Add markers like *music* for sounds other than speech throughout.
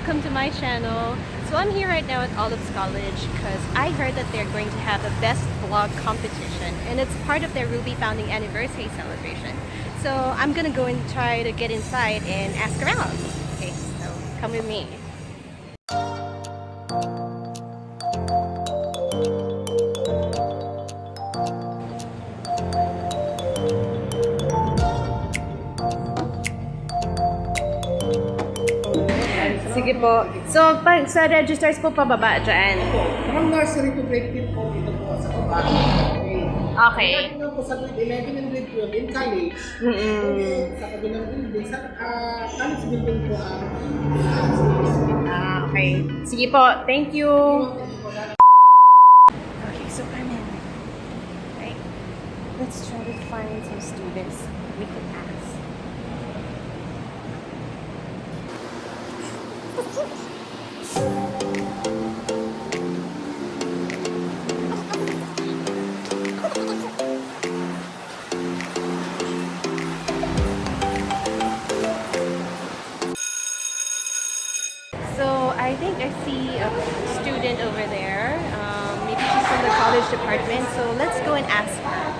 welcome to my channel. So I'm here right now at Olives College because I heard that they're going to have a best vlog competition and it's part of their Ruby founding anniversary celebration. So I'm gonna go and try to get inside and ask around. Okay, so come with me. Sige po. So, pag sa registers po pababa dyan. From nursery to grade 5 po dito po sa baba. Okay. Okay. Ito po sa grade 11 and grade 12 in college. Mm-mm. Sa kabilang building, sa ah, college building po ang Ah, okay. Sige po. Thank you. Okay, so I'm in. Right. Let's try to find some students we can ask. I think I see a student over there. Um, maybe she's from the college department. So let's go and ask her.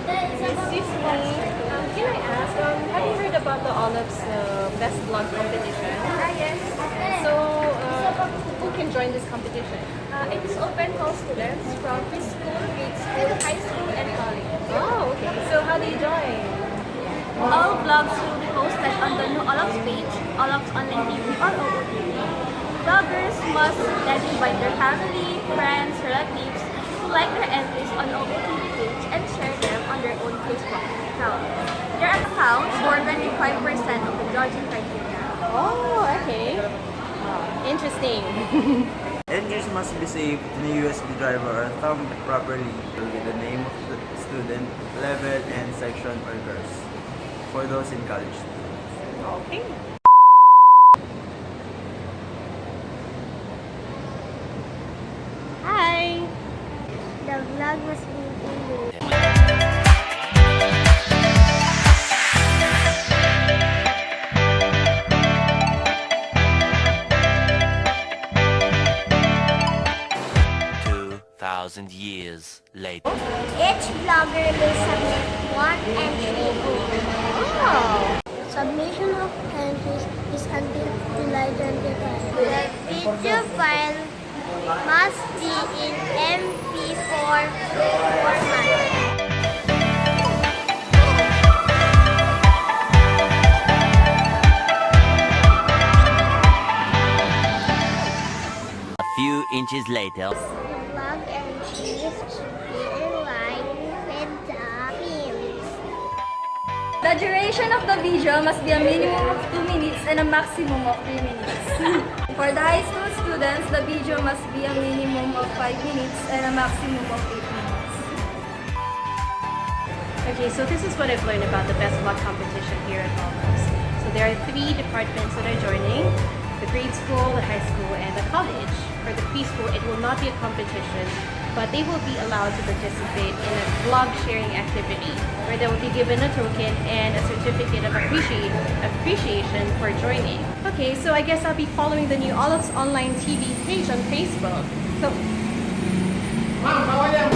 Okay. Excuse me. Um, can I ask? Um, have you heard about the Olives uh, Best Vlog competition? Ah, yes. So uh, who can join this competition? Uh, it is open for all students from preschool, grade school, high school, and college. Oh, okay. So how do you join? All blogs will be posted on the new Olives page, Olives Online TV or OOTV. Vloggers must then invite their family, friends, relatives to like their entries on OOTV page and share them on their own Facebook account. Their accounts for 25% of the judging criteria. Oh, okay. Interesting. *laughs* Entries must be saved in a USB drive or thumbed properly with the name of the student, level, and section or course for those in college. Okay. Hi. The vlog must be 2,000 years later. Each vlogger may submit one entry Oh! Submission of entries is until July 25. The video file must be in MP4 format. A few inches later. The duration of the video must be a minimum of 2 minutes and a maximum of 3 minutes. *laughs* For the high school students, the video must be a minimum of 5 minutes and a maximum of 8 minutes. Okay, so this is what I've learned about the Best Vlog competition here at Olives. So there are three departments that are joining, grade school, the high school, and the college. For the preschool, it will not be a competition, but they will be allowed to participate in a vlog sharing activity where they will be given a token and a certificate of appreciation for joining. Okay, so I guess I'll be following the new Olives Online TV page on Facebook. So Ma'am,